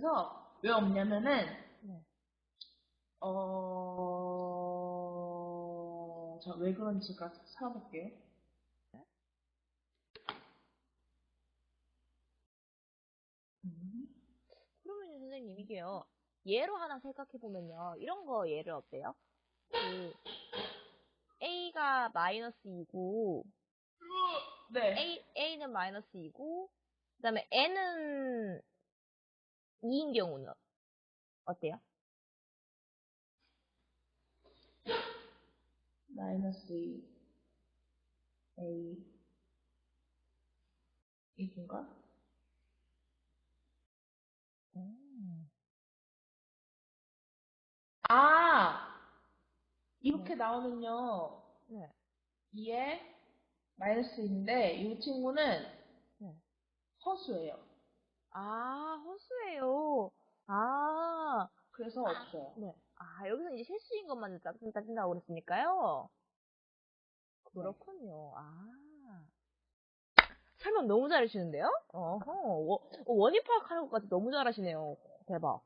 그래서 왜 없냐면은 네. 어... 자, 왜 그런지가 찾아볼게요. 음. 그러면 선생님 이게요. 예로 하나 생각해 보면요. 이런 거 예를 어때요? 그 a가 마이너스 2고 네. a a는 마이너스 2고 그 다음에 n은 2인 경우는 어때요? 마이너스 2 A 이건가? 아 이렇게 나오면요 네. 2에 마이너스 인데 이 친구는 네. 허수예요. 아, 그래서 없어요. 네. 아, 여기서 이제 실수인 것만 따진, 따진다고 그랬으니까요. 그렇군요. 아. 설명 너무 잘하시는데요? 어허, 워- 원인 파악하는 것까지 너무 잘하시네요. 대박.